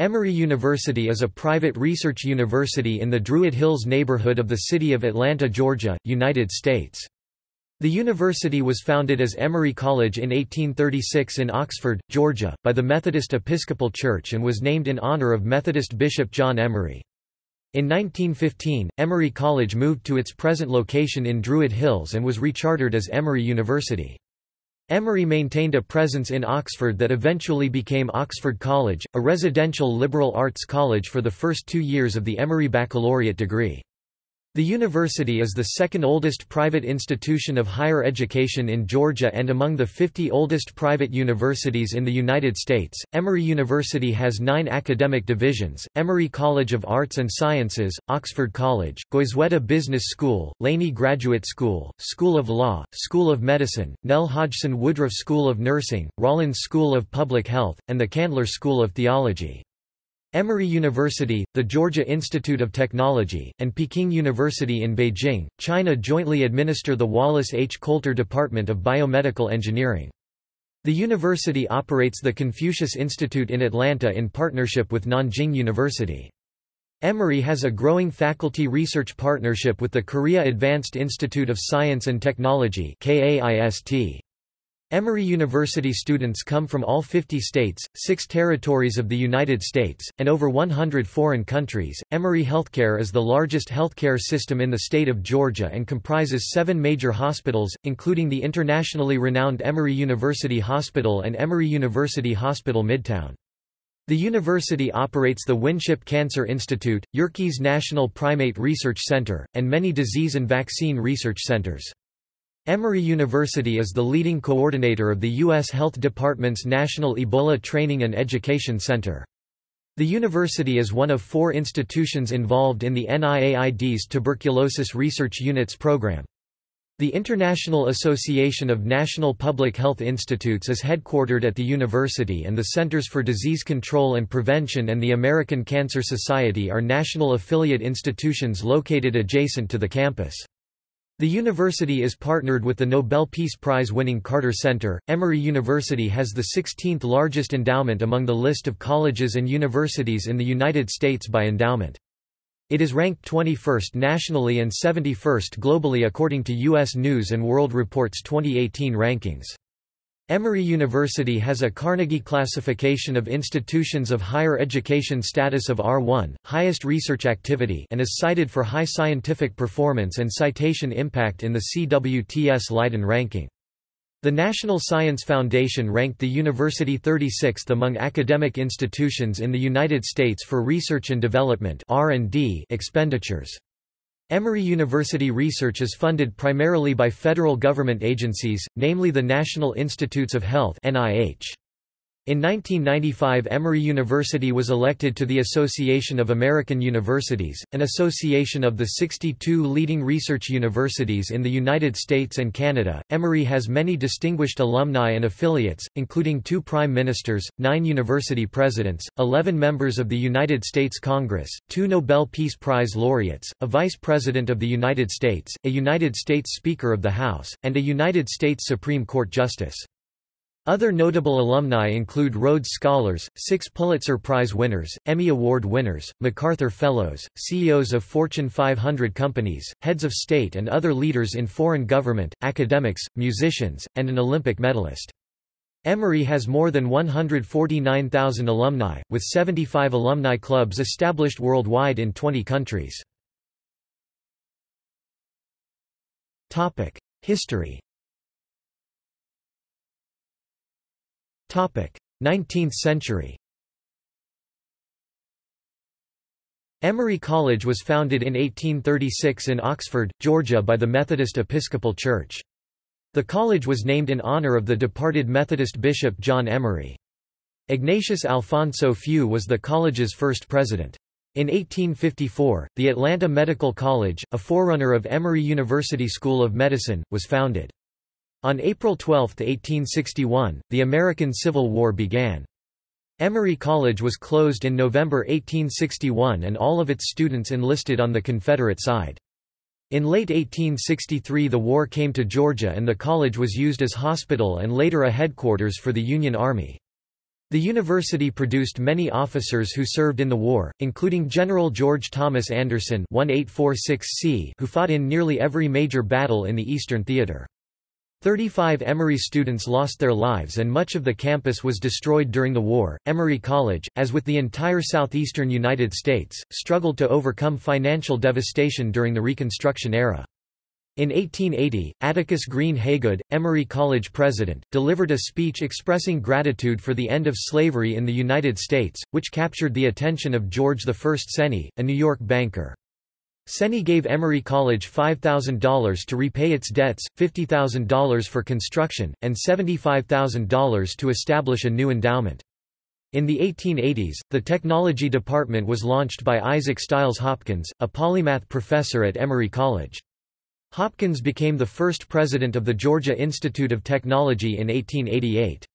Emory University is a private research university in the Druid Hills neighborhood of the city of Atlanta, Georgia, United States. The university was founded as Emory College in 1836 in Oxford, Georgia, by the Methodist Episcopal Church and was named in honor of Methodist Bishop John Emory. In 1915, Emory College moved to its present location in Druid Hills and was rechartered as Emory University. Emory maintained a presence in Oxford that eventually became Oxford College, a residential liberal arts college for the first two years of the Emory Baccalaureate degree. The university is the second oldest private institution of higher education in Georgia and among the 50 oldest private universities in the United States. Emory University has nine academic divisions Emory College of Arts and Sciences, Oxford College, Goizueta Business School, Laney Graduate School, School of Law, School of Medicine, Nell Hodgson Woodruff School of Nursing, Rollins School of Public Health, and the Candler School of Theology. Emory University, the Georgia Institute of Technology, and Peking University in Beijing, China jointly administer the Wallace H. Coulter Department of Biomedical Engineering. The university operates the Confucius Institute in Atlanta in partnership with Nanjing University. Emory has a growing faculty research partnership with the Korea Advanced Institute of Science and Technology KAIST. Emory University students come from all 50 states, six territories of the United States, and over 100 foreign countries. Emory Healthcare is the largest healthcare system in the state of Georgia and comprises seven major hospitals, including the internationally renowned Emory University Hospital and Emory University Hospital Midtown. The university operates the Winship Cancer Institute, Yerkes National Primate Research Center, and many disease and vaccine research centers. Emory University is the leading coordinator of the U.S. Health Department's National Ebola Training and Education Center. The university is one of four institutions involved in the NIAID's Tuberculosis Research Units program. The International Association of National Public Health Institutes is headquartered at the university and the Centers for Disease Control and Prevention and the American Cancer Society are national affiliate institutions located adjacent to the campus. The university is partnered with the Nobel Peace Prize-winning Carter Center. Emory University has the 16th largest endowment among the list of colleges and universities in the United States by endowment. It is ranked 21st nationally and 71st globally according to U.S. News & World Report's 2018 rankings. Emory University has a Carnegie classification of institutions of higher education status of R1, highest research activity and is cited for high scientific performance and citation impact in the CWTS Leiden ranking. The National Science Foundation ranked the university 36th among academic institutions in the United States for research and development expenditures. Emory University research is funded primarily by federal government agencies, namely the National Institutes of Health NIH. In 1995 Emory University was elected to the Association of American Universities, an association of the 62 leading research universities in the United States and Canada. Emory has many distinguished alumni and affiliates, including two prime ministers, nine university presidents, 11 members of the United States Congress, two Nobel Peace Prize laureates, a vice president of the United States, a United States Speaker of the House, and a United States Supreme Court Justice. Other notable alumni include Rhodes Scholars, six Pulitzer Prize winners, Emmy Award winners, MacArthur Fellows, CEOs of Fortune 500 companies, heads of state and other leaders in foreign government, academics, musicians, and an Olympic medalist. Emory has more than 149,000 alumni, with 75 alumni clubs established worldwide in 20 countries. History 19th century Emory College was founded in 1836 in Oxford, Georgia by the Methodist Episcopal Church. The college was named in honor of the departed Methodist bishop John Emory. Ignatius Alfonso Few was the college's first president. In 1854, the Atlanta Medical College, a forerunner of Emory University School of Medicine, was founded. On April 12, 1861, the American Civil War began. Emory College was closed in November 1861 and all of its students enlisted on the Confederate side. In late 1863 the war came to Georgia and the college was used as hospital and later a headquarters for the Union Army. The university produced many officers who served in the war, including General George Thomas Anderson 1846C, who fought in nearly every major battle in the Eastern Theater. 35 Emory students lost their lives and much of the campus was destroyed during the war. Emory College, as with the entire southeastern United States, struggled to overcome financial devastation during the Reconstruction era. In 1880, Atticus Green Haygood, Emory College president, delivered a speech expressing gratitude for the end of slavery in the United States, which captured the attention of George I Seney, a New York banker. Seney gave Emory College $5,000 to repay its debts, $50,000 for construction, and $75,000 to establish a new endowment. In the 1880s, the technology department was launched by Isaac Stiles Hopkins, a polymath professor at Emory College. Hopkins became the first president of the Georgia Institute of Technology in 1888.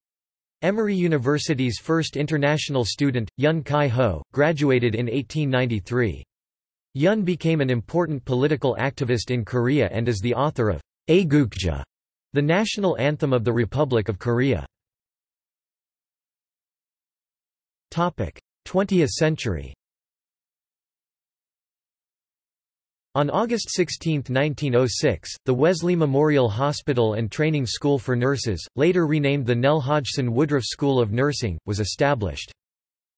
Emory University's first international student, Yun Chi-ho, graduated in 1893. Yun became an important political activist in Korea and is the author of Aegukga, the national anthem of the Republic of Korea. 20th century On August 16, 1906, the Wesley Memorial Hospital and Training School for Nurses, later renamed the Nell Hodgson Woodruff School of Nursing, was established.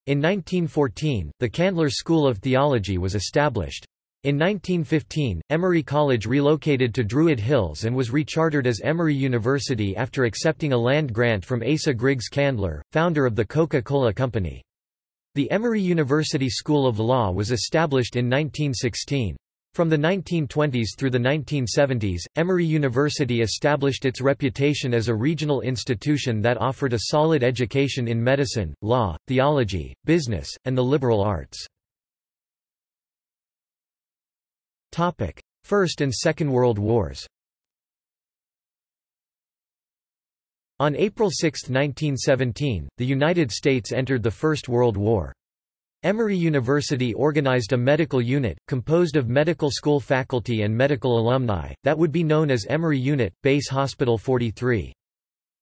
In 1914, the Candler School of Theology was established. In 1915, Emory College relocated to Druid Hills and was rechartered as Emory University after accepting a land grant from Asa Griggs Candler, founder of the Coca-Cola Company. The Emory University School of Law was established in 1916. From the 1920s through the 1970s, Emory University established its reputation as a regional institution that offered a solid education in medicine, law, theology, business, and the liberal arts. First and Second World Wars On April 6, 1917, the United States entered the First World War. Emory University organized a medical unit, composed of medical school faculty and medical alumni, that would be known as Emory Unit, Base Hospital 43.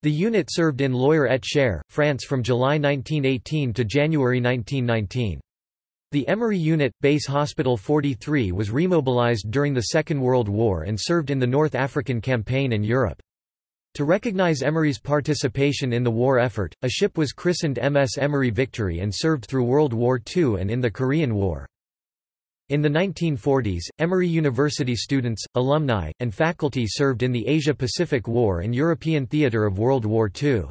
The unit served in Loir-et-Cher, France from July 1918 to January 1919. The Emory Unit, Base Hospital 43 was remobilized during the Second World War and served in the North African Campaign and Europe. To recognize Emory's participation in the war effort, a ship was christened MS Emory Victory and served through World War II and in the Korean War. In the 1940s, Emory University students, alumni, and faculty served in the Asia-Pacific War and European theater of World War II.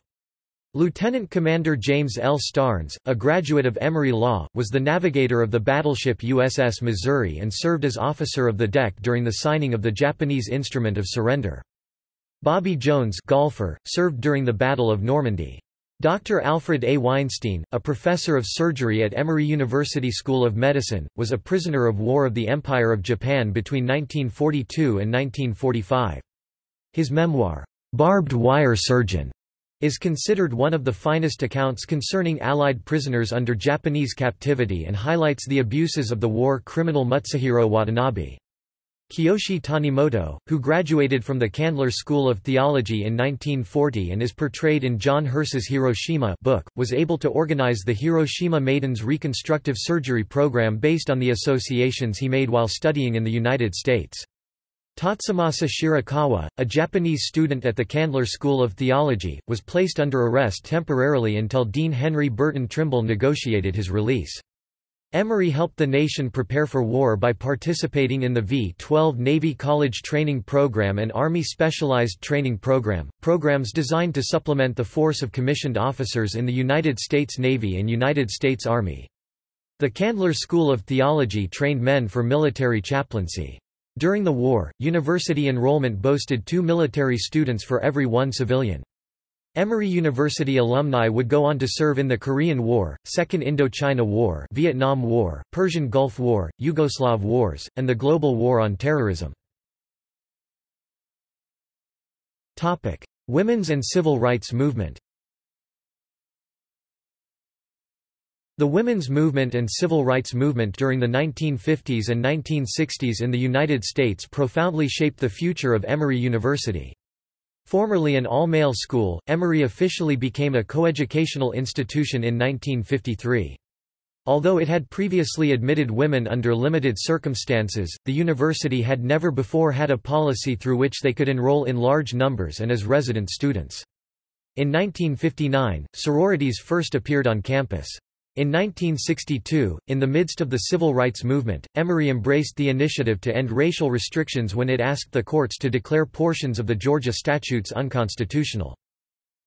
Lieutenant Commander James L. Starnes, a graduate of Emory Law, was the navigator of the battleship USS Missouri and served as officer of the deck during the signing of the Japanese Instrument of Surrender. Bobby Jones golfer, served during the Battle of Normandy. Dr. Alfred A. Weinstein, a professor of surgery at Emory University School of Medicine, was a prisoner of war of the Empire of Japan between 1942 and 1945. His memoir, Barbed Wire Surgeon, is considered one of the finest accounts concerning Allied prisoners under Japanese captivity and highlights the abuses of the war criminal Mutsuhiro Watanabe. Kiyoshi Tanimoto, who graduated from the Candler School of Theology in 1940 and is portrayed in John Hersey's Hiroshima book, was able to organize the Hiroshima Maidens Reconstructive Surgery Program based on the associations he made while studying in the United States. Tatsumasa Shirakawa, a Japanese student at the Candler School of Theology, was placed under arrest temporarily until Dean Henry Burton Trimble negotiated his release. Emory helped the nation prepare for war by participating in the V-12 Navy College Training Program and Army Specialized Training Program, programs designed to supplement the force of commissioned officers in the United States Navy and United States Army. The Candler School of Theology trained men for military chaplaincy. During the war, university enrollment boasted two military students for every one civilian. Emory University alumni would go on to serve in the Korean War, Second Indochina War, Vietnam War, Persian Gulf War, Yugoslav Wars, and the Global War on Terrorism. Topic: Women's and Civil Rights Movement. The women's movement and civil rights movement during the 1950s and 1960s in the United States profoundly shaped the future of Emory University. Formerly an all-male school, Emory officially became a coeducational institution in 1953. Although it had previously admitted women under limited circumstances, the university had never before had a policy through which they could enroll in large numbers and as resident students. In 1959, sororities first appeared on campus. In 1962, in the midst of the civil rights movement, Emory embraced the initiative to end racial restrictions when it asked the courts to declare portions of the Georgia statutes unconstitutional.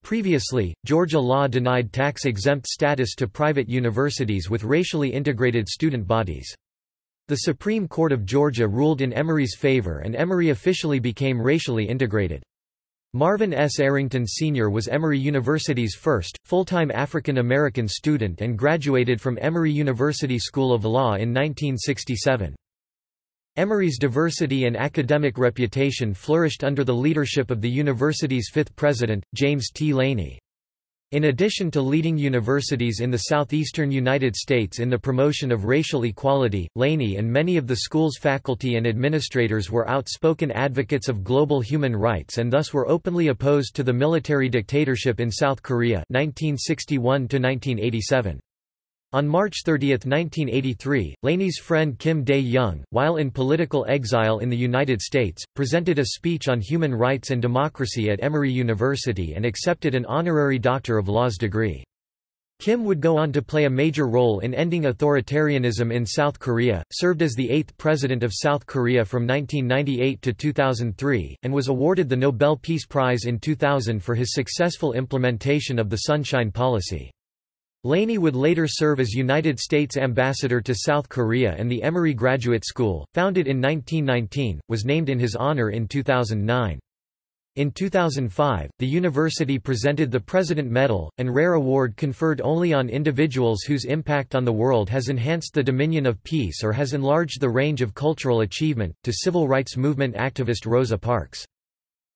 Previously, Georgia law denied tax-exempt status to private universities with racially integrated student bodies. The Supreme Court of Georgia ruled in Emory's favor and Emory officially became racially integrated. Marvin S. Arrington Sr. was Emory University's first, full-time African-American student and graduated from Emory University School of Law in 1967. Emory's diversity and academic reputation flourished under the leadership of the university's fifth president, James T. Laney. In addition to leading universities in the southeastern United States in the promotion of racial equality, Laney and many of the school's faculty and administrators were outspoken advocates of global human rights and thus were openly opposed to the military dictatorship in South Korea 1961 -1987. On March 30, 1983, Laney's friend Kim Dae-jung, while in political exile in the United States, presented a speech on human rights and democracy at Emory University and accepted an honorary Doctor of Laws degree. Kim would go on to play a major role in ending authoritarianism in South Korea, served as the eighth president of South Korea from 1998 to 2003, and was awarded the Nobel Peace Prize in 2000 for his successful implementation of the Sunshine Policy. Laney would later serve as United States Ambassador to South Korea and the Emory Graduate School, founded in 1919, was named in his honor in 2009. In 2005, the university presented the President Medal, an rare award conferred only on individuals whose impact on the world has enhanced the dominion of peace or has enlarged the range of cultural achievement, to civil rights movement activist Rosa Parks.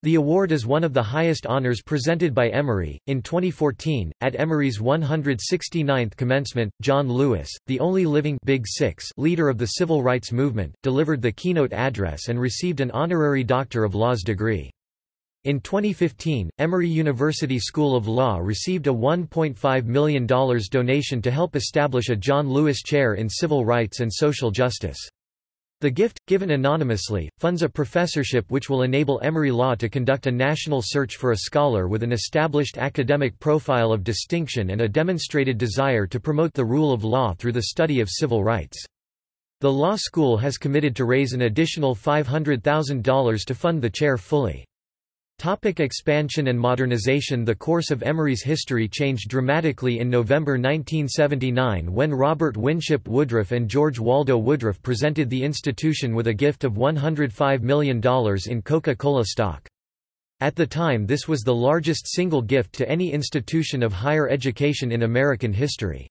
The award is one of the highest honors presented by Emory. In 2014, at Emory's 169th commencement, John Lewis, the only living Big Six leader of the civil rights movement, delivered the keynote address and received an honorary Doctor of Laws degree. In 2015, Emory University School of Law received a $1.5 million donation to help establish a John Lewis Chair in Civil Rights and Social Justice. The gift, given anonymously, funds a professorship which will enable Emory Law to conduct a national search for a scholar with an established academic profile of distinction and a demonstrated desire to promote the rule of law through the study of civil rights. The law school has committed to raise an additional $500,000 to fund the chair fully. Topic expansion and modernization The course of Emory's history changed dramatically in November 1979 when Robert Winship Woodruff and George Waldo Woodruff presented the institution with a gift of $105 million in Coca-Cola stock. At the time this was the largest single gift to any institution of higher education in American history.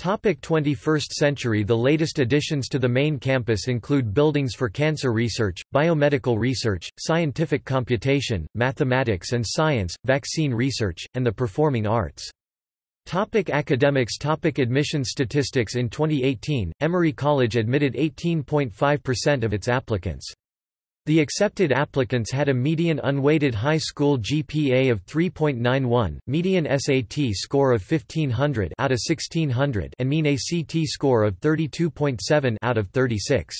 Topic 21st century The latest additions to the main campus include buildings for cancer research, biomedical research, scientific computation, mathematics and science, vaccine research, and the performing arts. Topic academics Topic Admission statistics In 2018, Emory College admitted 18.5% of its applicants. The accepted applicants had a median unweighted high school GPA of 3.91, median SAT score of 1500 out of 1600 and mean ACT score of 32.7 out of 36.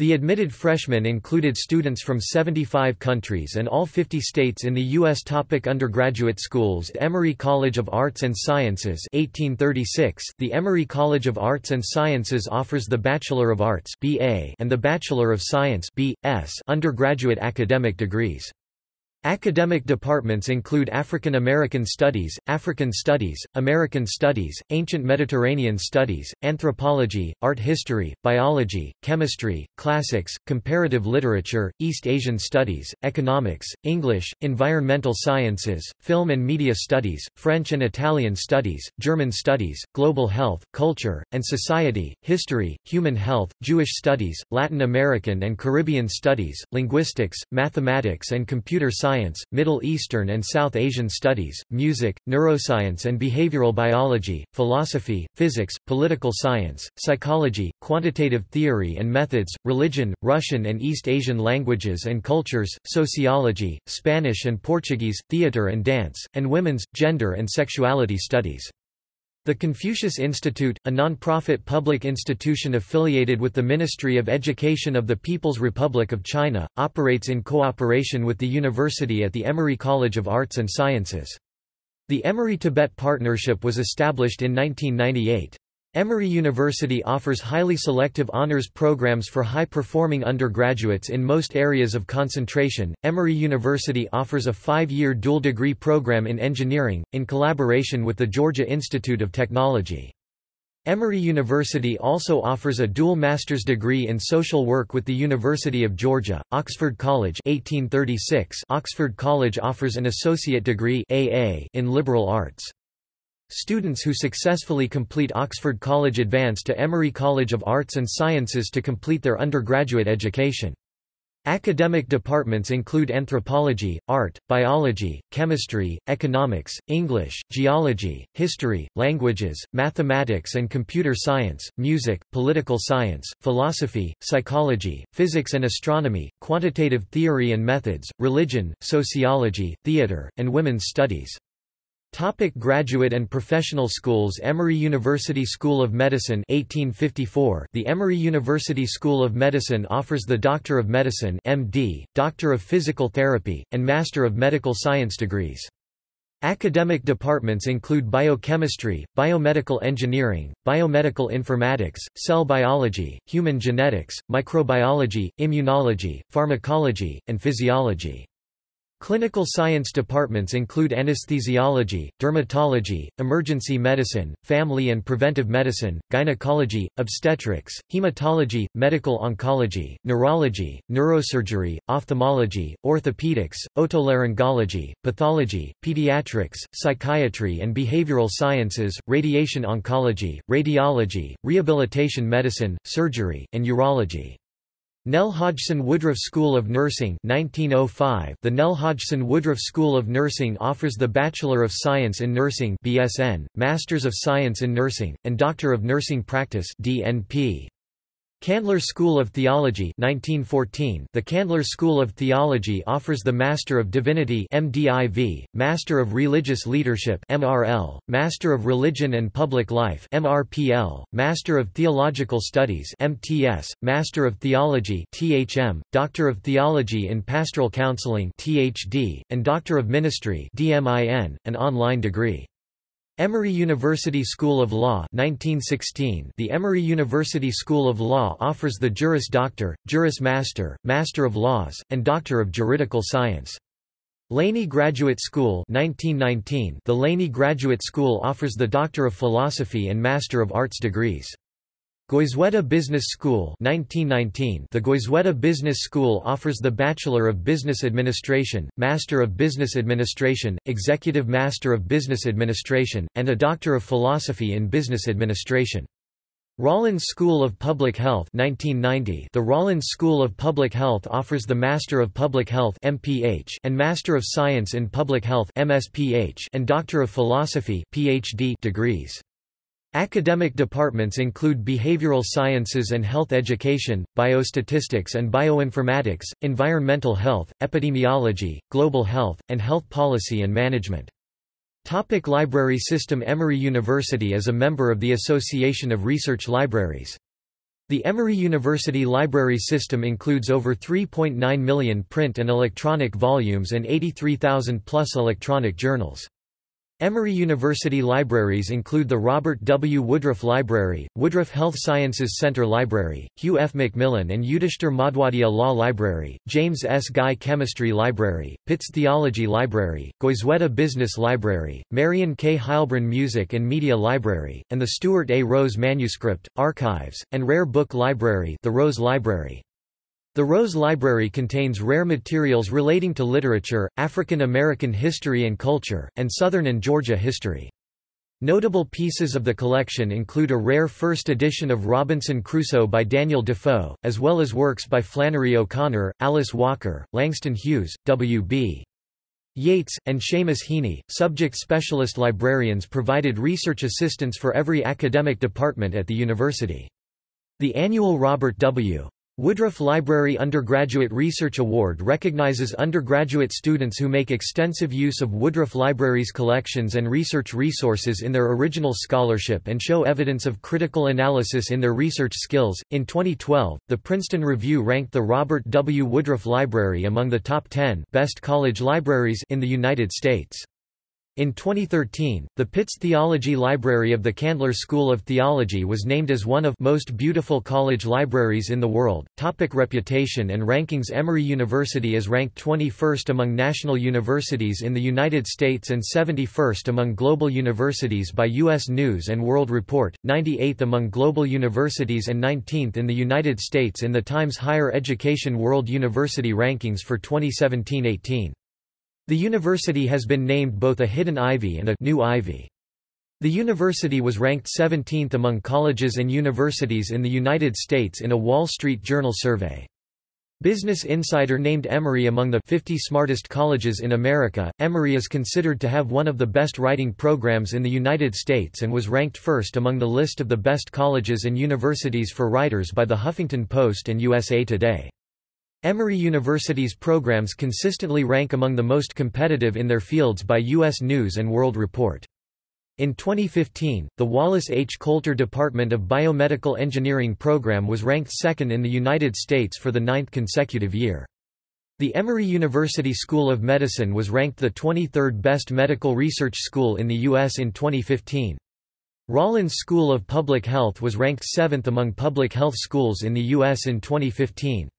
The admitted freshmen included students from 75 countries and all 50 states in the U.S. Topic undergraduate schools Emory College of Arts and Sciences 1836, The Emory College of Arts and Sciences offers the Bachelor of Arts BA and the Bachelor of Science B.S. undergraduate academic degrees. Academic departments include African American Studies, African Studies, American Studies, Ancient Mediterranean Studies, Anthropology, Art History, Biology, Chemistry, Classics, Comparative Literature, East Asian Studies, Economics, English, Environmental Sciences, Film and Media Studies, French and Italian Studies, German Studies, Global Health, Culture, and Society, History, Human Health, Jewish Studies, Latin American and Caribbean Studies, Linguistics, Mathematics and Computer Science science, Middle Eastern and South Asian studies, music, neuroscience and behavioral biology, philosophy, physics, political science, psychology, quantitative theory and methods, religion, Russian and East Asian languages and cultures, sociology, Spanish and Portuguese, theater and dance, and women's, gender and sexuality studies. The Confucius Institute, a non-profit public institution affiliated with the Ministry of Education of the People's Republic of China, operates in cooperation with the university at the Emory College of Arts and Sciences. The Emory-Tibet Partnership was established in 1998. Emory University offers highly selective honors programs for high-performing undergraduates in most areas of concentration. Emory University offers a five-year dual degree program in engineering, in collaboration with the Georgia Institute of Technology. Emory University also offers a dual master's degree in social work with the University of Georgia. Oxford College 1836 Oxford College offers an associate degree AA in liberal arts. Students who successfully complete Oxford College advance to Emory College of Arts and Sciences to complete their undergraduate education. Academic departments include anthropology, art, biology, chemistry, economics, English, geology, history, languages, mathematics and computer science, music, political science, philosophy, psychology, physics and astronomy, quantitative theory and methods, religion, sociology, theater, and women's studies. Topic graduate and professional schools Emory University School of Medicine 1854 The Emory University School of Medicine offers the Doctor of Medicine MD, Doctor of Physical Therapy, and Master of Medical Science degrees. Academic departments include biochemistry, biomedical engineering, biomedical informatics, cell biology, human genetics, microbiology, immunology, pharmacology, and physiology. Clinical science departments include anesthesiology, dermatology, emergency medicine, family and preventive medicine, gynecology, obstetrics, hematology, medical oncology, neurology, neurosurgery, ophthalmology, orthopedics, otolaryngology, pathology, pediatrics, psychiatry and behavioral sciences, radiation oncology, radiology, rehabilitation medicine, surgery, and urology. Nell Hodgson Woodruff School of Nursing 1905 The Nell Hodgson Woodruff School of Nursing offers the Bachelor of Science in Nursing BSN, Masters of Science in Nursing, and Doctor of Nursing Practice DNP. Candler School of Theology 1914 The Candler School of Theology offers the Master of Divinity MDiv, Master of Religious Leadership MRL, Master of Religion and Public Life MRPL, Master of Theological Studies MTS, Master of Theology THM, Doctor of Theology in Pastoral Counseling THD, and Doctor of Ministry DMIN, an online degree. Emory University School of Law 1916 The Emory University School of Law offers the Juris Doctor, Juris Master, Master of Laws, and Doctor of Juridical Science. Laney Graduate School 1919 The Laney Graduate School offers the Doctor of Philosophy and Master of Arts degrees. Goizueta Business School 1919 The Goizueta Business School offers the Bachelor of Business Administration, Master of Business Administration, Executive Master of Business Administration, and a Doctor of Philosophy in Business Administration. Rollins School of Public Health 1990 The Rollins School of Public Health offers the Master of Public Health MPH and Master of Science in Public Health MSPH and Doctor of Philosophy PhD degrees. Academic departments include behavioral sciences and health education, biostatistics and bioinformatics, environmental health, epidemiology, global health, and health policy and management. Topic library system Emory University is a member of the Association of Research Libraries. The Emory University library system includes over 3.9 million print and electronic volumes and 83,000 plus electronic journals. Emory University libraries include the Robert W. Woodruff Library, Woodruff Health Sciences Center Library, Hugh F. Macmillan and Yudhishthir Madhwadia Law Library, James S. Guy Chemistry Library, Pitts Theology Library, Goizueta Business Library, Marion K. Heilbrun Music and Media Library, and the Stuart A. Rose Manuscript, Archives, and Rare Book Library the Rose Library. The Rose Library contains rare materials relating to literature, African American history and culture, and Southern and Georgia history. Notable pieces of the collection include a rare first edition of Robinson Crusoe by Daniel Defoe, as well as works by Flannery O'Connor, Alice Walker, Langston Hughes, W.B. Yeats, and Seamus Heaney, subject specialist librarians provided research assistance for every academic department at the university. The annual Robert W. Woodruff Library Undergraduate Research Award recognizes undergraduate students who make extensive use of Woodruff Library's collections and research resources in their original scholarship and show evidence of critical analysis in their research skills. In 2012, the Princeton Review ranked the Robert W. Woodruff Library among the top 10 best college libraries in the United States. In 2013, the Pitts Theology Library of the Candler School of Theology was named as one of most beautiful college libraries in the world. Topic reputation and rankings Emory University is ranked 21st among national universities in the United States and 71st among global universities by U.S. News & World Report, 98th among global universities and 19th in the United States in the Times Higher Education World University Rankings for 2017-18. The university has been named both a hidden ivy and a new ivy. The university was ranked 17th among colleges and universities in the United States in a Wall Street Journal survey. Business Insider named Emory among the 50 smartest colleges in America. Emory is considered to have one of the best writing programs in the United States and was ranked first among the list of the best colleges and universities for writers by the Huffington Post and USA Today. Emory University's programs consistently rank among the most competitive in their fields by U.S. News & World Report. In 2015, the Wallace H. Coulter Department of Biomedical Engineering program was ranked second in the United States for the ninth consecutive year. The Emory University School of Medicine was ranked the 23rd best medical research school in the U.S. in 2015. Rollins School of Public Health was ranked seventh among public health schools in the U.S. in 2015.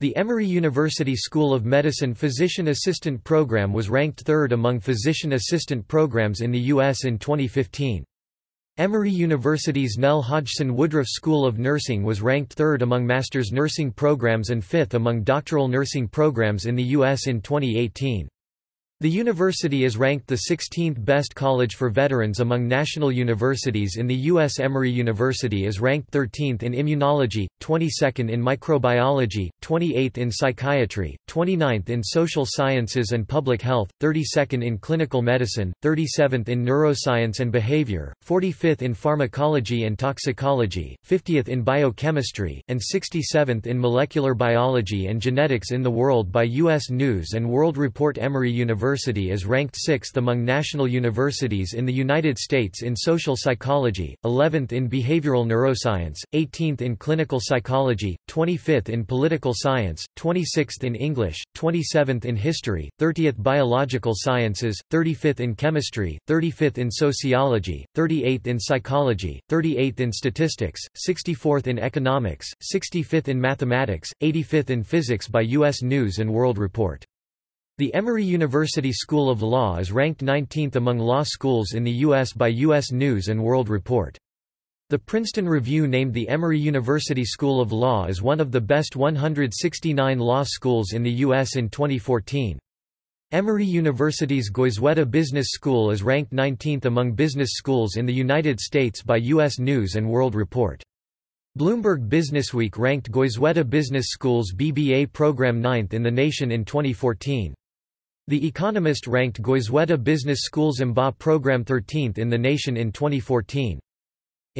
The Emory University School of Medicine Physician Assistant Program was ranked third among physician assistant programs in the U.S. in 2015. Emory University's Nell Hodgson Woodruff School of Nursing was ranked third among master's nursing programs and fifth among doctoral nursing programs in the U.S. in 2018. The university is ranked the 16th best college for veterans among national universities in the U.S. Emory University is ranked 13th in immunology, 22nd in microbiology, 28th in psychiatry, 29th in social sciences and public health, 32nd in clinical medicine, 37th in neuroscience and behavior, 45th in pharmacology and toxicology, 50th in biochemistry, and 67th in molecular biology and genetics in the world by U.S. News & World Report Emory University University is ranked 6th among national universities in the United States in social psychology, 11th in behavioral neuroscience, 18th in clinical psychology, 25th in political science, 26th in English, 27th in history, 30th biological sciences, 35th in chemistry, 35th in sociology, 38th in psychology, 38th in statistics, 64th in economics, 65th in mathematics, 85th in physics by U.S. News & World Report. The Emory University School of Law is ranked 19th among law schools in the U.S. by U.S. News & World Report. The Princeton Review named the Emory University School of Law as one of the best 169 law schools in the U.S. in 2014. Emory University's Goizueta Business School is ranked 19th among business schools in the United States by U.S. News & World Report. Bloomberg Businessweek ranked Goizueta Business School's BBA program 9th in the nation in 2014. The Economist ranked Goizueta Business School's MBA program 13th in the nation in 2014.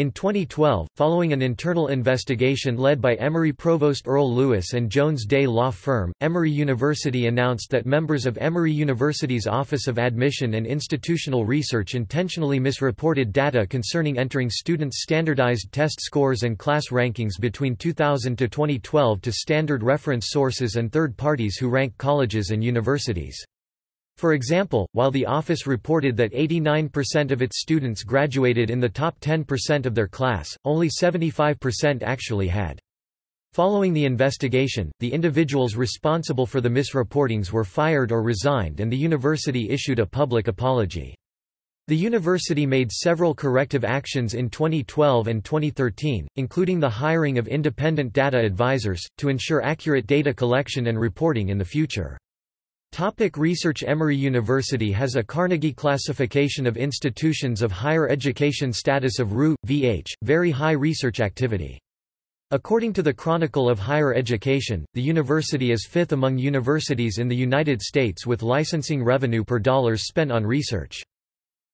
In 2012, following an internal investigation led by Emory Provost Earl Lewis and Jones Day law firm, Emory University announced that members of Emory University's Office of Admission and Institutional Research intentionally misreported data concerning entering students' standardized test scores and class rankings between 2000 to 2012 to standard reference sources and third parties who rank colleges and universities. For example, while the office reported that 89% of its students graduated in the top 10% of their class, only 75% actually had. Following the investigation, the individuals responsible for the misreportings were fired or resigned and the university issued a public apology. The university made several corrective actions in 2012 and 2013, including the hiring of independent data advisors, to ensure accurate data collection and reporting in the future. Topic research Emory University has a Carnegie classification of institutions of higher education status of RU, VH, very high research activity. According to the Chronicle of Higher Education, the university is fifth among universities in the United States with licensing revenue per dollars spent on research.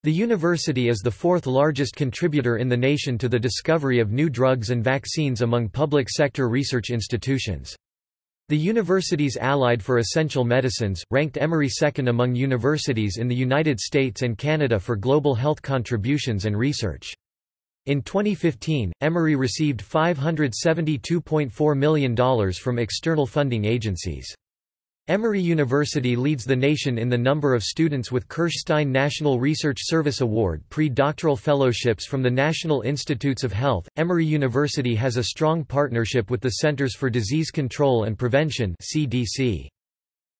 The university is the fourth largest contributor in the nation to the discovery of new drugs and vaccines among public sector research institutions. The university's Allied for Essential Medicines, ranked Emory second among universities in the United States and Canada for global health contributions and research. In 2015, Emory received $572.4 million from external funding agencies. Emory University leads the nation in the number of students with Kirschstein National Research Service Award pre-doctoral fellowships from the National Institutes of Health. Emory University has a strong partnership with the Centers for Disease Control and Prevention (CDC).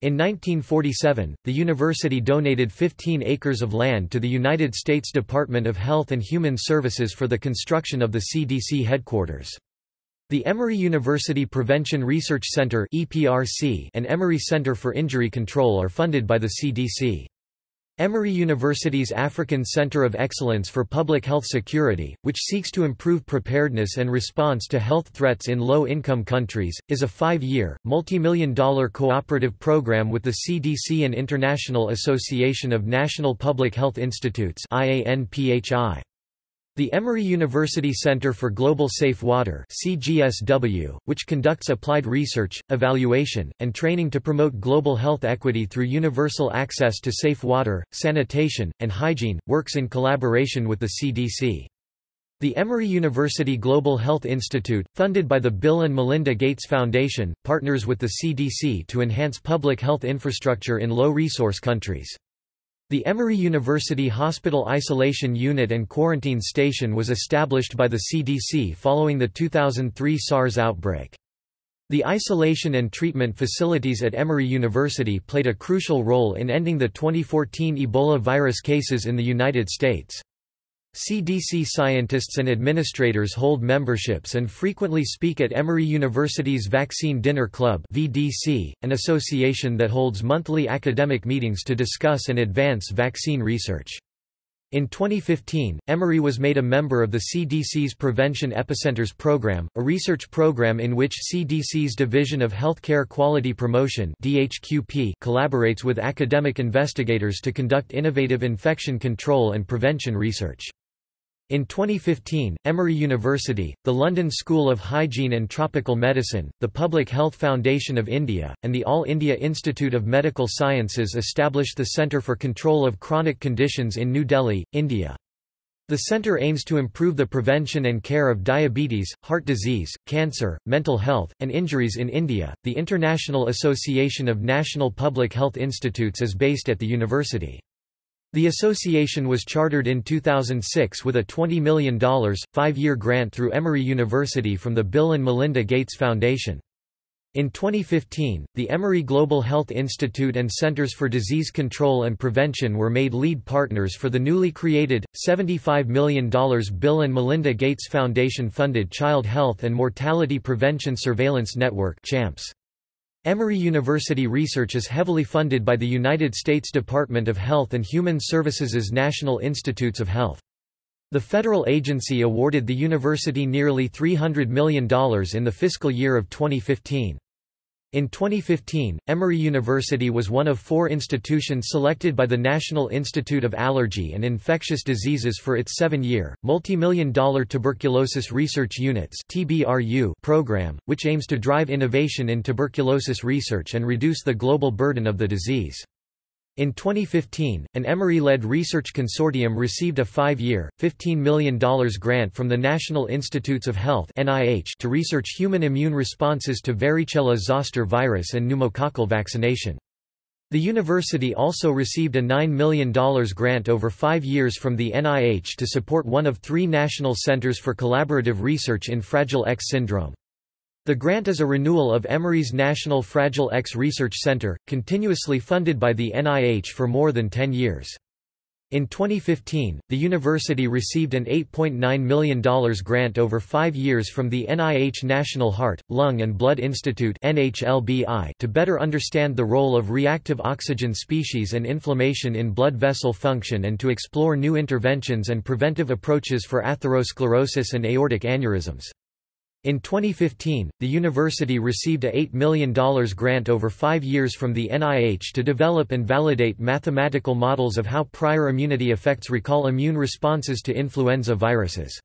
In 1947, the university donated 15 acres of land to the United States Department of Health and Human Services for the construction of the CDC headquarters. The Emory University Prevention Research Center and Emory Center for Injury Control are funded by the CDC. Emory University's African Center of Excellence for Public Health Security, which seeks to improve preparedness and response to health threats in low-income countries, is a five-year, multi-million dollar cooperative program with the CDC and International Association of National Public Health Institutes IANPHI. The Emory University Center for Global Safe Water CGSW, which conducts applied research, evaluation, and training to promote global health equity through universal access to safe water, sanitation, and hygiene, works in collaboration with the CDC. The Emory University Global Health Institute, funded by the Bill and Melinda Gates Foundation, partners with the CDC to enhance public health infrastructure in low-resource countries. The Emory University Hospital Isolation Unit and Quarantine Station was established by the CDC following the 2003 SARS outbreak. The isolation and treatment facilities at Emory University played a crucial role in ending the 2014 Ebola virus cases in the United States. CDC scientists and administrators hold memberships and frequently speak at Emory University's Vaccine Dinner Club (VDC), an association that holds monthly academic meetings to discuss and advance vaccine research. In 2015, Emory was made a member of the CDC's Prevention Epicenters Program, a research program in which CDC's Division of Healthcare Quality Promotion DHQP collaborates with academic investigators to conduct innovative infection control and prevention research. In 2015, Emory University, the London School of Hygiene and Tropical Medicine, the Public Health Foundation of India, and the All India Institute of Medical Sciences established the Centre for Control of Chronic Conditions in New Delhi, India. The centre aims to improve the prevention and care of diabetes, heart disease, cancer, mental health, and injuries in India. The International Association of National Public Health Institutes is based at the university. The association was chartered in 2006 with a $20 million, five-year grant through Emory University from the Bill and Melinda Gates Foundation. In 2015, the Emory Global Health Institute and Centers for Disease Control and Prevention were made lead partners for the newly created, $75 million Bill and Melinda Gates Foundation-funded Child Health and Mortality Prevention Surveillance Network CHAMPS. Emory University research is heavily funded by the United States Department of Health and Human Services' National Institutes of Health. The federal agency awarded the university nearly $300 million in the fiscal year of 2015. In 2015, Emory University was one of four institutions selected by the National Institute of Allergy and Infectious Diseases for its seven-year, multi-million dollar Tuberculosis Research Units program, which aims to drive innovation in tuberculosis research and reduce the global burden of the disease. In 2015, an Emory-led research consortium received a five-year, $15 million grant from the National Institutes of Health to research human immune responses to varicella-zoster virus and pneumococcal vaccination. The university also received a $9 million grant over five years from the NIH to support one of three national centers for collaborative research in Fragile X syndrome. The grant is a renewal of Emory's National Fragile X Research Center, continuously funded by the NIH for more than 10 years. In 2015, the university received an $8.9 million grant over five years from the NIH National Heart, Lung and Blood Institute to better understand the role of reactive oxygen species and inflammation in blood vessel function and to explore new interventions and preventive approaches for atherosclerosis and aortic aneurysms. In 2015, the university received a $8 million grant over five years from the NIH to develop and validate mathematical models of how prior immunity affects recall immune responses to influenza viruses.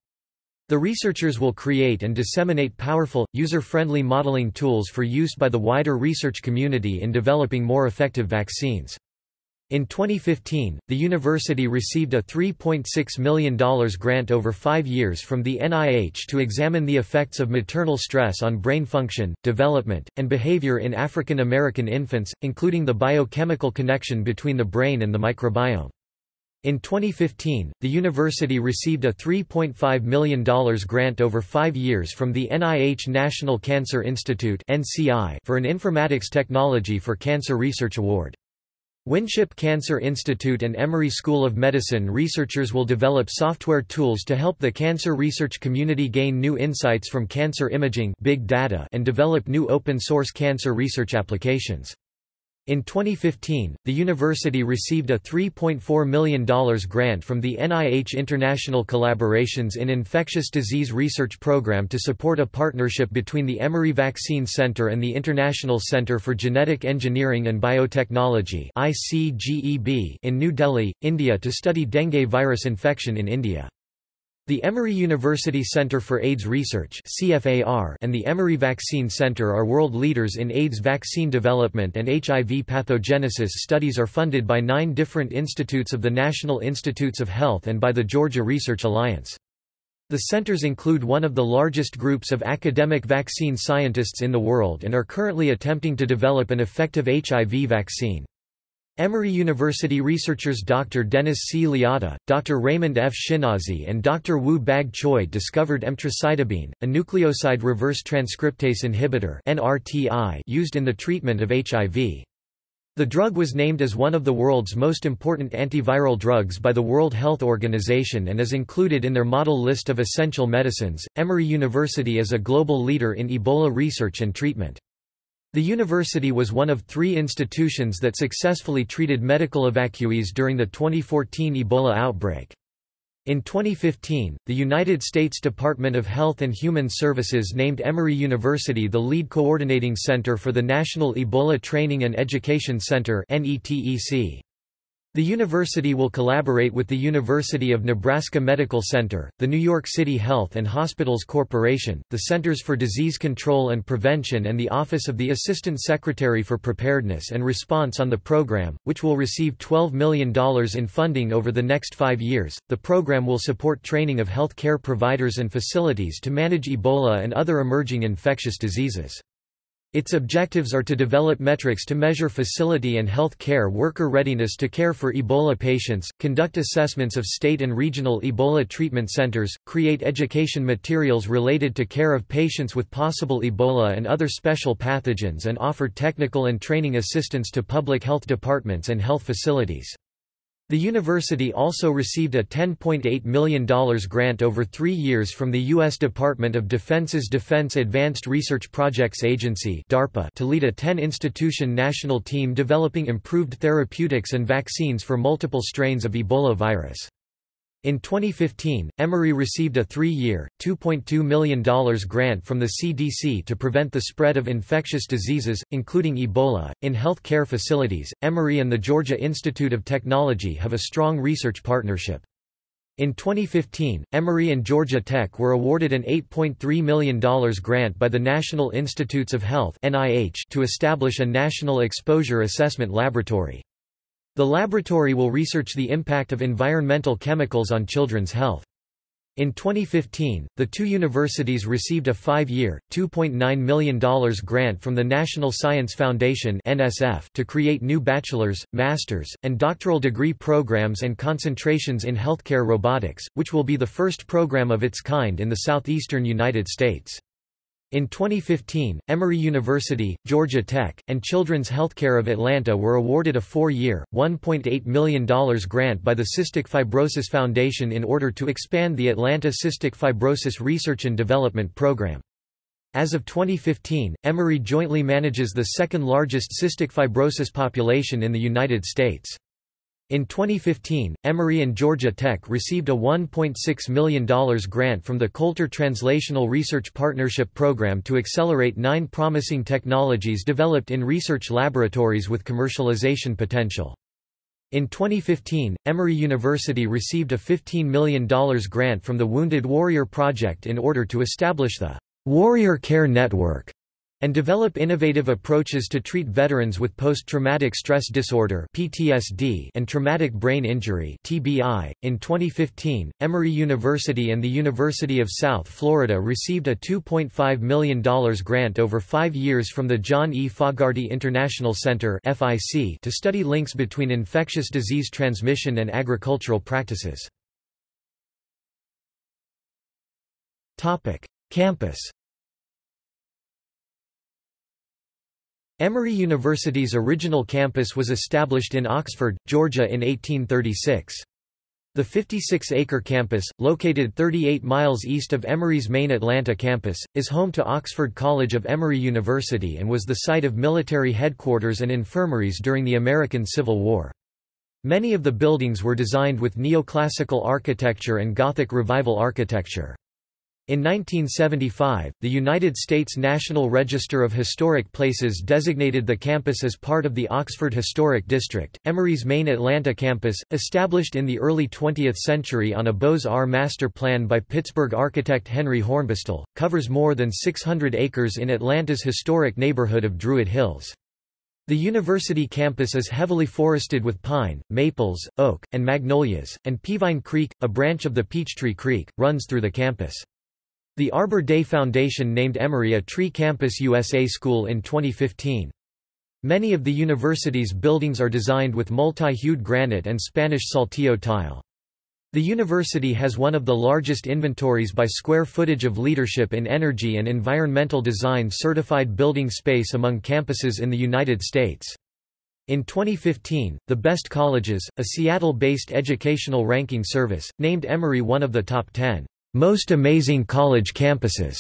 The researchers will create and disseminate powerful, user-friendly modeling tools for use by the wider research community in developing more effective vaccines. In 2015, the university received a $3.6 million grant over five years from the NIH to examine the effects of maternal stress on brain function, development, and behavior in African American infants, including the biochemical connection between the brain and the microbiome. In 2015, the university received a $3.5 million grant over five years from the NIH National Cancer Institute for an informatics technology for cancer research award. Winship Cancer Institute and Emory School of Medicine researchers will develop software tools to help the cancer research community gain new insights from cancer imaging big data and develop new open-source cancer research applications. In 2015, the university received a $3.4 million grant from the NIH International Collaborations in Infectious Disease Research Program to support a partnership between the Emory Vaccine Center and the International Center for Genetic Engineering and Biotechnology in New Delhi, India to study dengue virus infection in India. The Emory University Center for AIDS Research and the Emory Vaccine Center are world leaders in AIDS vaccine development and HIV pathogenesis studies are funded by nine different institutes of the National Institutes of Health and by the Georgia Research Alliance. The centers include one of the largest groups of academic vaccine scientists in the world and are currently attempting to develop an effective HIV vaccine. Emory University researchers Dr. Dennis C. Liotta, Dr. Raymond F. Schinazi and Dr. Woo-Baeg Choi discovered emtricitabine, a nucleoside reverse transcriptase inhibitor used in the treatment of HIV. The drug was named as one of the world's most important antiviral drugs by the World Health Organization and is included in their model list of essential medicines. Emory University is a global leader in Ebola research and treatment. The university was one of three institutions that successfully treated medical evacuees during the 2014 Ebola outbreak. In 2015, the United States Department of Health and Human Services named Emory University the lead coordinating center for the National Ebola Training and Education Center NETEC. The university will collaborate with the University of Nebraska Medical Center, the New York City Health and Hospitals Corporation, the Centers for Disease Control and Prevention and the Office of the Assistant Secretary for Preparedness and Response on the program, which will receive $12 million in funding over the next five years. The program will support training of health care providers and facilities to manage Ebola and other emerging infectious diseases. Its objectives are to develop metrics to measure facility and health care worker readiness to care for Ebola patients, conduct assessments of state and regional Ebola treatment centers, create education materials related to care of patients with possible Ebola and other special pathogens and offer technical and training assistance to public health departments and health facilities. The university also received a $10.8 million grant over three years from the U.S. Department of Defense's Defense Advanced Research Projects Agency to lead a 10-institution national team developing improved therapeutics and vaccines for multiple strains of Ebola virus. In 2015, Emory received a three-year, $2.2 million grant from the CDC to prevent the spread of infectious diseases, including Ebola. In health care facilities, Emory and the Georgia Institute of Technology have a strong research partnership. In 2015, Emory and Georgia Tech were awarded an $8.3 million grant by the National Institutes of Health to establish a national exposure assessment laboratory. The laboratory will research the impact of environmental chemicals on children's health. In 2015, the two universities received a five-year, $2.9 million grant from the National Science Foundation to create new bachelor's, master's, and doctoral degree programs and concentrations in healthcare robotics, which will be the first program of its kind in the southeastern United States. In 2015, Emory University, Georgia Tech, and Children's Healthcare of Atlanta were awarded a four-year, $1.8 million grant by the Cystic Fibrosis Foundation in order to expand the Atlanta Cystic Fibrosis Research and Development Program. As of 2015, Emory jointly manages the second largest cystic fibrosis population in the United States. In 2015, Emory and Georgia Tech received a $1.6 million grant from the Coulter Translational Research Partnership Program to accelerate nine promising technologies developed in research laboratories with commercialization potential. In 2015, Emory University received a $15 million grant from the Wounded Warrior Project in order to establish the Warrior Care Network and develop innovative approaches to treat veterans with post-traumatic stress disorder (PTSD) and traumatic brain injury (TBI). In 2015, Emory University and the University of South Florida received a $2.5 million grant over 5 years from the John E. Fogarty International Center (FIC) to study links between infectious disease transmission and agricultural practices. Topic: Campus Emory University's original campus was established in Oxford, Georgia in 1836. The 56-acre campus, located 38 miles east of Emory's main Atlanta campus, is home to Oxford College of Emory University and was the site of military headquarters and infirmaries during the American Civil War. Many of the buildings were designed with neoclassical architecture and Gothic Revival architecture. In 1975, the United States National Register of Historic Places designated the campus as part of the Oxford Historic District. Emory's main Atlanta campus, established in the early 20th century on a Beaux-Arts master plan by Pittsburgh architect Henry Hornbostel, covers more than 600 acres in Atlanta's historic neighborhood of Druid Hills. The university campus is heavily forested with pine, maples, oak, and magnolias, and Peavine Creek, a branch of the Peachtree Creek, runs through the campus. The Arbor Day Foundation named Emory a Tree Campus USA school in 2015. Many of the university's buildings are designed with multi-hued granite and Spanish saltillo tile. The university has one of the largest inventories by square footage of leadership in energy and environmental design certified building space among campuses in the United States. In 2015, the Best Colleges, a Seattle-based educational ranking service, named Emory one of the top 10 most amazing college campuses.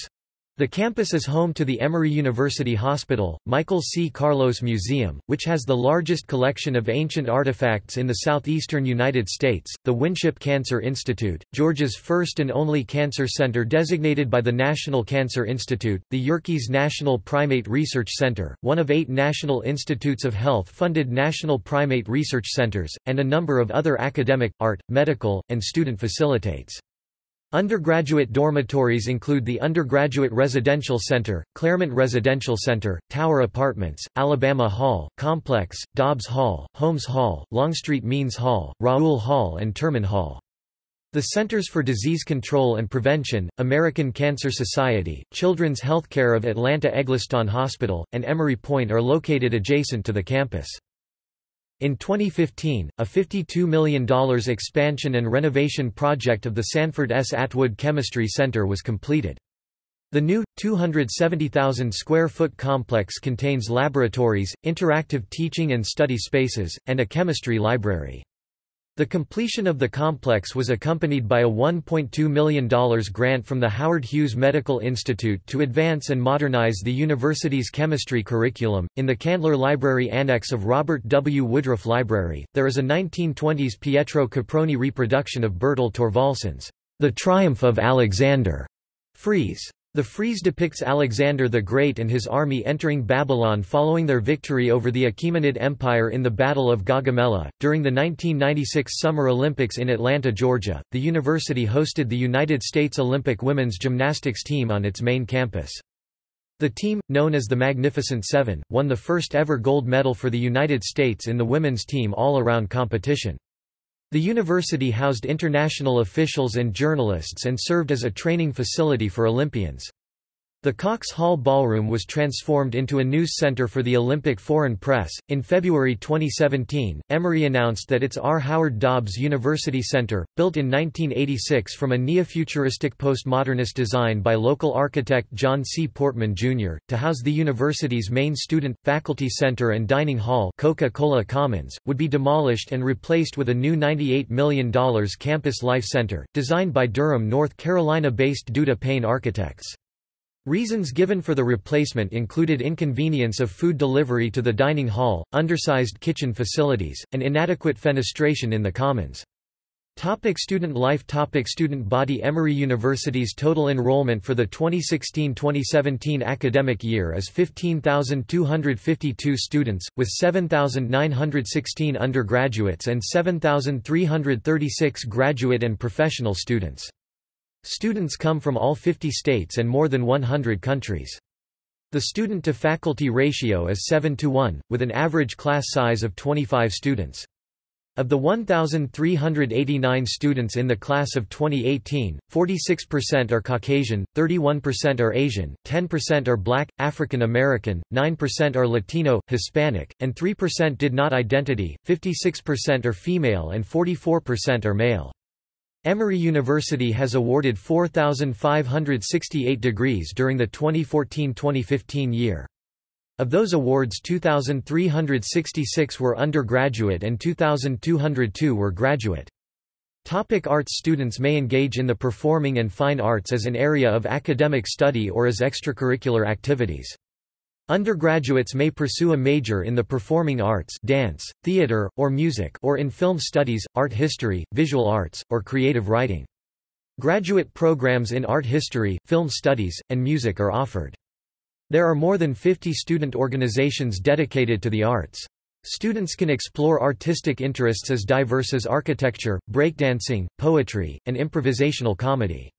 The campus is home to the Emory University Hospital, Michael C. Carlos Museum, which has the largest collection of ancient artifacts in the southeastern United States, the Winship Cancer Institute, Georgia's first and only cancer center designated by the National Cancer Institute, the Yerkes National Primate Research Center, one of eight National Institutes of Health funded national primate research centers, and a number of other academic, art, medical, and student facilitates. Undergraduate dormitories include the Undergraduate Residential Center, Clairmont Residential Center, Tower Apartments, Alabama Hall, Complex, Dobbs Hall, Holmes Hall, Longstreet Means Hall, Raoul Hall and Turman Hall. The Centers for Disease Control and Prevention, American Cancer Society, Children's Healthcare of Atlanta Egleston Hospital, and Emory Point are located adjacent to the campus. In 2015, a $52 million expansion and renovation project of the Sanford S. Atwood Chemistry Center was completed. The new, 270,000 square foot complex contains laboratories, interactive teaching and study spaces, and a chemistry library. The completion of the complex was accompanied by a $1.2 million grant from the Howard Hughes Medical Institute to advance and modernize the university's chemistry curriculum. In the Candler Library Annex of Robert W. Woodruff Library, there is a 1920s Pietro Caproni reproduction of Bertel Thorvaldsen's The Triumph of Alexander frieze. The frieze depicts Alexander the Great and his army entering Babylon following their victory over the Achaemenid Empire in the Battle of Gaugamela. During the 1996 Summer Olympics in Atlanta, Georgia, the university hosted the United States Olympic women's gymnastics team on its main campus. The team, known as the Magnificent Seven, won the first ever gold medal for the United States in the women's team all-around competition. The university housed international officials and journalists and served as a training facility for Olympians. The Cox Hall Ballroom was transformed into a news center for the Olympic foreign press. In February 2017, Emory announced that its R. Howard Dobbs University Center, built in 1986 from a neofuturistic postmodernist design by local architect John C. Portman, Jr., to house the university's main student, faculty center and dining hall Coca-Cola Commons, would be demolished and replaced with a new $98 million campus life center, designed by Durham, North Carolina-based Duda Paine Architects. Reasons given for the replacement included inconvenience of food delivery to the dining hall, undersized kitchen facilities, and inadequate fenestration in the commons. Topic student life Topic Student body Emory University's total enrollment for the 2016-2017 academic year is 15,252 students, with 7,916 undergraduates and 7,336 graduate and professional students. Students come from all 50 states and more than 100 countries. The student-to-faculty ratio is 7 to 1, with an average class size of 25 students. Of the 1,389 students in the class of 2018, 46% are Caucasian, 31% are Asian, 10% are Black, African American, 9% are Latino, Hispanic, and 3% did not identity, 56% are female and 44% are male. Emory University has awarded 4,568 degrees during the 2014-2015 year. Of those awards 2,366 were undergraduate and 2,202 were graduate. Topic arts Students may engage in the performing and fine arts as an area of academic study or as extracurricular activities. Undergraduates may pursue a major in the performing arts dance, theater, or music or in film studies, art history, visual arts, or creative writing. Graduate programs in art history, film studies, and music are offered. There are more than 50 student organizations dedicated to the arts. Students can explore artistic interests as diverse as architecture, breakdancing, poetry, and improvisational comedy.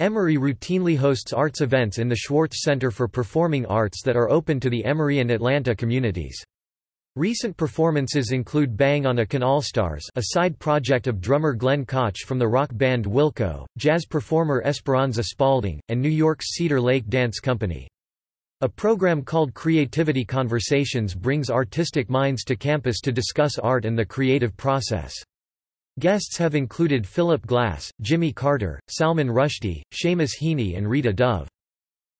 Emory routinely hosts arts events in the Schwartz Center for Performing Arts that are open to the Emory and Atlanta communities. Recent performances include Bang on a Can All Stars a side project of drummer Glenn Kotche from the rock band Wilco, jazz performer Esperanza Spalding, and New York's Cedar Lake Dance Company. A program called Creativity Conversations brings artistic minds to campus to discuss art and the creative process. Guests have included Philip Glass, Jimmy Carter, Salman Rushdie, Seamus Heaney and Rita Dove.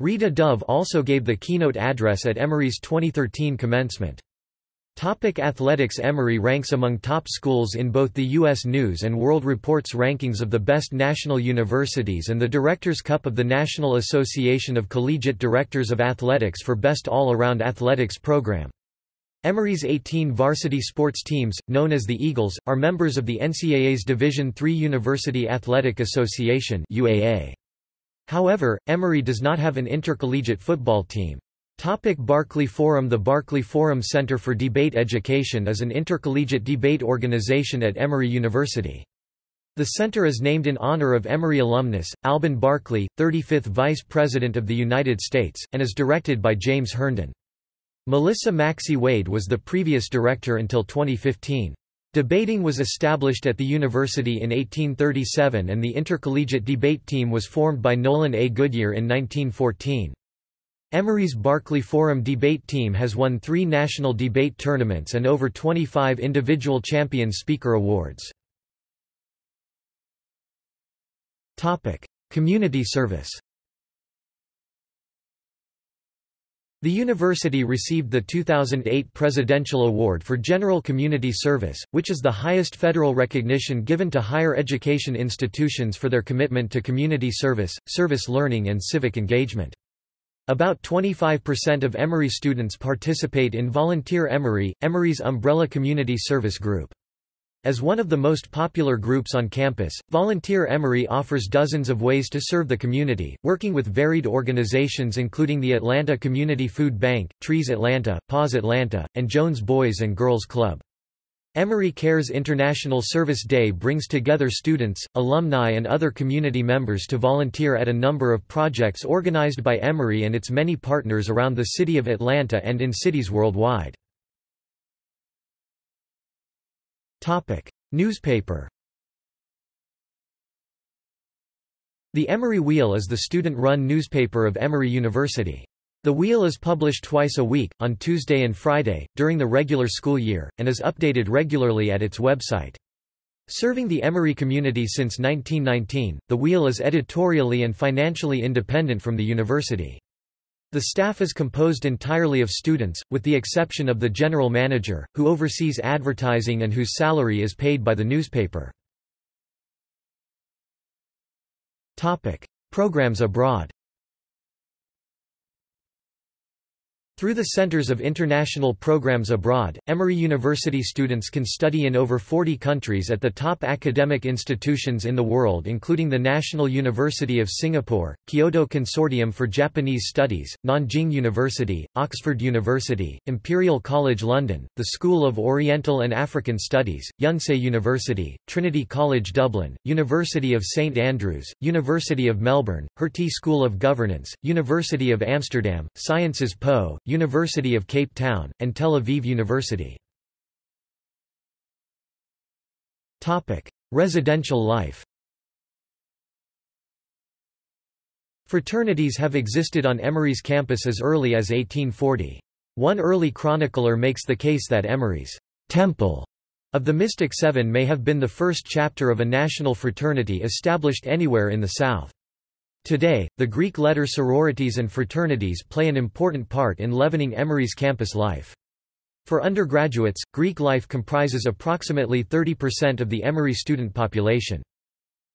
Rita Dove also gave the keynote address at Emory's 2013 commencement. Topic athletics Emory ranks among top schools in both the U.S. News & World Report's rankings of the best national universities and the Directors' Cup of the National Association of Collegiate Directors of Athletics for Best All-Around Athletics Program. Emory's 18 varsity sports teams, known as the Eagles, are members of the NCAA's Division III University Athletic Association UAA. However, Emory does not have an intercollegiate football team. Topic Barkley Forum The Barkley Forum Center for Debate Education is an intercollegiate debate organization at Emory University. The center is named in honor of Emory alumnus, Alben Barkley, 35th Vice President of the United States, and is directed by James Herndon. Melissa Maxey Wade was the previous director until 2015. Debating was established at the university in 1837 and the intercollegiate debate team was formed by Nolan A. Goodyear in 1914. Emory's Barkley Forum debate team has won three national debate tournaments and over 25 individual champion speaker awards. Community service The university received the 2008 Presidential Award for General Community Service, which is the highest federal recognition given to higher education institutions for their commitment to community service, service learning and civic engagement. About 25% of Emory students participate in Volunteer Emory, Emory's umbrella community service group. As one of the most popular groups on campus, Volunteer Emory offers dozens of ways to serve the community, working with varied organizations including the Atlanta Community Food Bank, Trees Atlanta, Paws Atlanta, and Jones Boys and Girls Club. Emory Cares International Service Day brings together students, alumni and other community members to volunteer at a number of projects organized by Emory and its many partners around the city of Atlanta and in cities worldwide. Newspaper The Emory Wheel is the student-run newspaper of Emory University. The Wheel is published twice a week, on Tuesday and Friday, during the regular school year, and is updated regularly at its website. Serving the Emory community since 1919, The Wheel is editorially and financially independent from the university. The staff is composed entirely of students, with the exception of the general manager, who oversees advertising and whose salary is paid by the newspaper. Programs abroad Through the Centers of International Programs Abroad, Emory University students can study in over 40 countries at the top academic institutions in the world including the National University of Singapore, Kyoto Consortium for Japanese Studies, Nanjing University, Oxford University, Imperial College London, the School of Oriental and African Studies, Yonsei University, Trinity College Dublin, University of St Andrews, University of Melbourne, Hertie School of Governance, University of Amsterdam, Sciences Po, University of Cape Town, and Tel Aviv University. Residential life Fraternities have existed on Emory's campus as early as 1840. One early chronicler makes the case that Emory's temple of the Mystic Seven may have been the first chapter of a national fraternity established anywhere in the South. Today, the Greek letter sororities and fraternities play an important part in leavening Emory's campus life. For undergraduates, Greek life comprises approximately 30% of the Emory student population.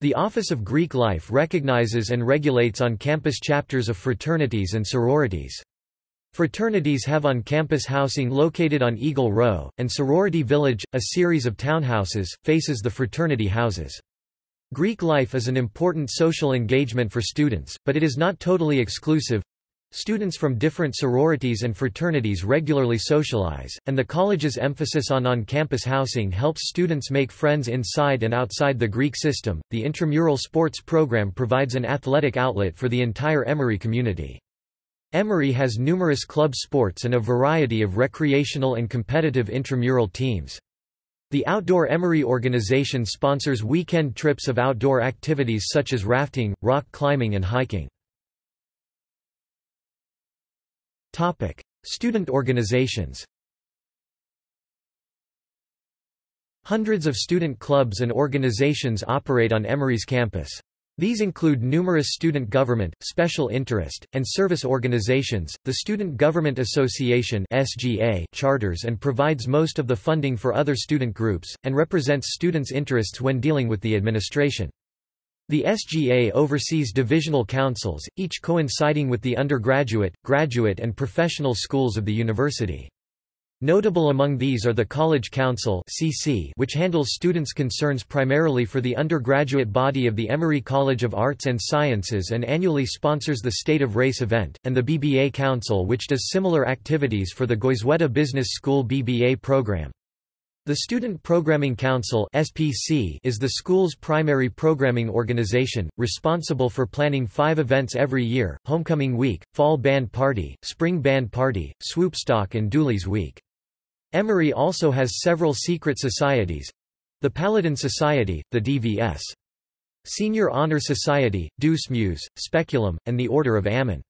The Office of Greek Life recognizes and regulates on-campus chapters of fraternities and sororities. Fraternities have on-campus housing located on Eagle Row, and Sorority Village, a series of townhouses, faces the fraternity houses. Greek life is an important social engagement for students, but it is not totally exclusive. Students from different sororities and fraternities regularly socialize, and the college's emphasis on on-campus housing helps students make friends inside and outside the Greek system. The intramural sports program provides an athletic outlet for the entire Emory community. Emory has numerous club sports and a variety of recreational and competitive intramural teams. The Outdoor Emory organization sponsors weekend trips of outdoor activities such as rafting, rock climbing and hiking. Topic: Student organizations Hundreds of student clubs and organizations operate on Emory's campus. These include numerous student government, special interest, and service organizations, the Student Government Association (SGA) charters and provides most of the funding for other student groups, and represents students' interests when dealing with the administration. The SGA oversees divisional councils, each coinciding with the undergraduate, graduate and professional schools of the university. Notable among these are the College Council which handles students' concerns primarily for the undergraduate body of the Emory College of Arts and Sciences and annually sponsors the State of Race event, and the BBA Council which does similar activities for the Goizueta Business School BBA program. The Student Programming Council (SPC) is the school's primary programming organization, responsible for planning 5 events every year: Homecoming Week, Fall Band Party, Spring Band Party, Swoopstock and Dooley's Week. Emory also has several secret societies the Paladin Society, the DVS. Senior Honor Society, Ducemus, Speculum, and the Order of Ammon.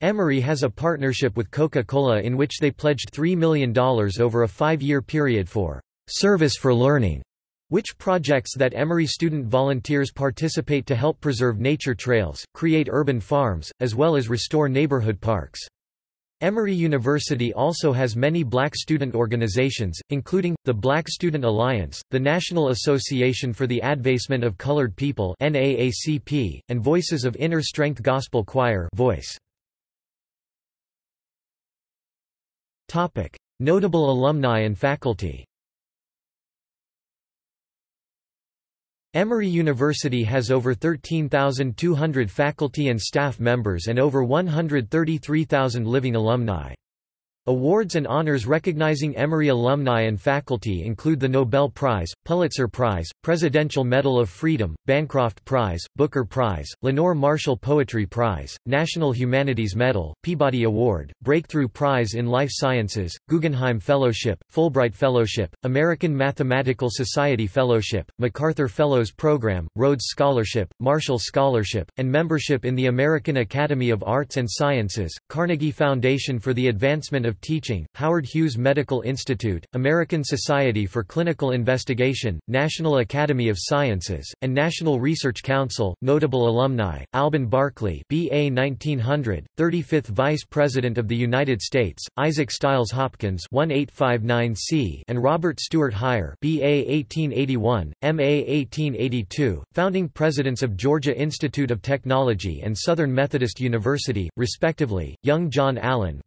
Emory has a partnership with Coca-Cola in which they pledged $3 million over a five-year period for «service for learning», which projects that Emory student volunteers participate to help preserve nature trails, create urban farms, as well as restore neighborhood parks. Emory University also has many black student organizations, including, the Black Student Alliance, the National Association for the Advancement of Colored People NAACP, and Voices of Inner Strength Gospel Choir Voice. Notable alumni and faculty Emory University has over 13,200 faculty and staff members and over 133,000 living alumni. Awards and honors recognizing Emory alumni and faculty include the Nobel Prize, Pulitzer Prize, Presidential Medal of Freedom, Bancroft Prize, Booker Prize, Lenore Marshall Poetry Prize, National Humanities Medal, Peabody Award, Breakthrough Prize in Life Sciences, Guggenheim Fellowship, Fulbright Fellowship, American Mathematical Society Fellowship, MacArthur Fellows Program, Rhodes Scholarship, Marshall Scholarship, and membership in the American Academy of Arts and Sciences, Carnegie Foundation for the Advancement of Teaching, Howard Hughes Medical Institute, American Society for Clinical Investigation, National Academy of Sciences, and National Research Council. Notable alumni: Alben Barkley, BA 1900, 35th Vice President of the United States, Isaac Stiles Hopkins, 1859C, and Robert Stewart Hyer, BA 1881, MA 1882, founding presidents of Georgia Institute of Technology and Southern Methodist University, respectively. Young John Allen,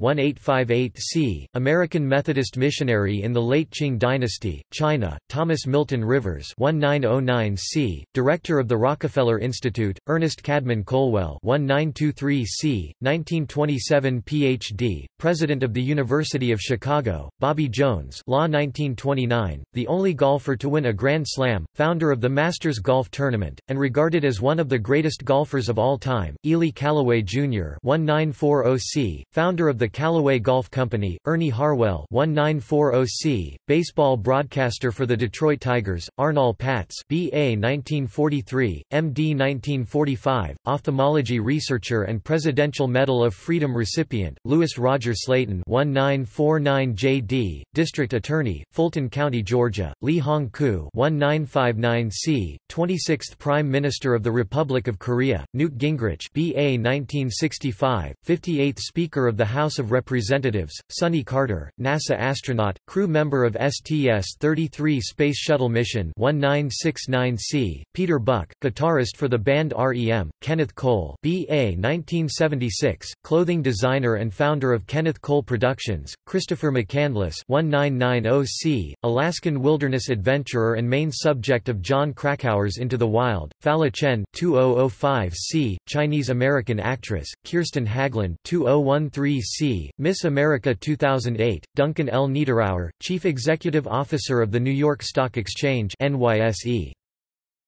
1858C, American Methodist missionary in the late Qing dynasty, China. Thomas Milton Rivers, 1909C, director of the Rockefeller Institute. Ernest Cadman Colwell, 1923C, 1927 Ph.D., president of the University of Chicago. Bobby Jones, Law 1929, the only golfer to win a Grand Slam, founder of the Masters Golf Tournament, and regarded as one of the greatest golfers of all time. Ely Callaway Jr. 1940C, founder of the Callaway Golf Company, Ernie Harwell 1940C, baseball broadcaster for the Detroit Tigers, Arnold Patz BA 1943, MD 1945, ophthalmology researcher and Presidential Medal of Freedom recipient, Lewis Roger Slaton 1949JD, District Attorney, Fulton County, Georgia, Lee Hong-koo 1959C, 26th Prime Minister of the Republic of Korea, Newt Gingrich BA 1965, 58th Speaker of the House of Representatives, Sonny Carter, NASA astronaut, crew member of STS-33 Space Shuttle mission 1969C, Peter Buck, guitarist for the band REM, Kenneth Cole BA 1976, clothing designer and founder of Kenneth Cole Productions, Christopher McCandless 1990C, Alaskan wilderness adventurer and main subject of Jon Krakauer's Into the Wild, Fala Chen 2005C, Chinese-American actress, Kirsten Haglund 2013C, Miss America 2008, Duncan L. Niederauer, Chief Executive Officer of the New York Stock Exchange NYSE.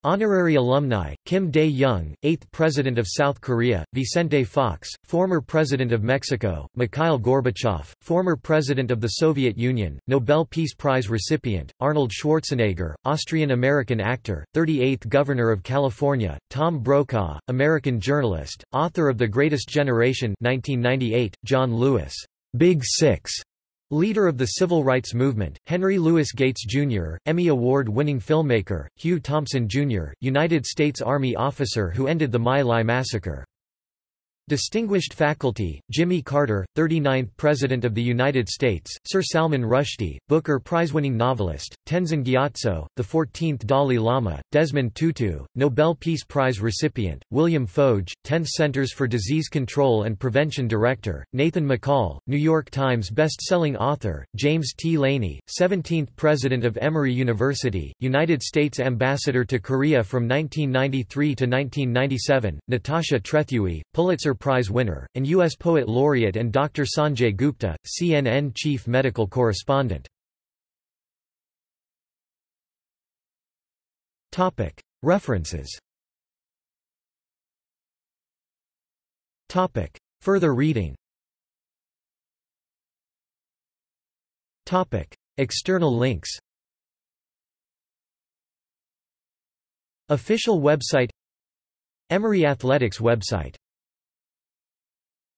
Honorary alumni, Kim Dae-jung, 8th President of South Korea, Vicente Fox, former President of Mexico, Mikhail Gorbachev, former President of the Soviet Union, Nobel Peace Prize recipient, Arnold Schwarzenegger, Austrian-American actor, 38th Governor of California, Tom Brokaw, American journalist, author of The Greatest Generation 1998, John Lewis, Big Six, Leader of the Civil Rights Movement, Henry Louis Gates, Jr., Emmy Award-winning filmmaker, Hugh Thompson, Jr., United States Army officer who ended the My Lai massacre. Distinguished faculty, Jimmy Carter, 39th President of the United States, Sir Salman Rushdie, Booker Prize-winning novelist, Tenzin Gyatso, the 14th Dalai Lama, Desmond Tutu, Nobel Peace Prize recipient, William Foege, 10th Centers for Disease Control and Prevention Director, Nathan McCall, New York Times best-selling author, James T. Laney, 17th President of Emory University, United States Ambassador to Korea from 1993 to 1997, Natasha Trethewey, Pulitzer Prize winner, and U.S. Poet Laureate and Dr. Sanjay Gupta, CNN chief medical correspondent. References Further reading External links Official website Emory Athletics website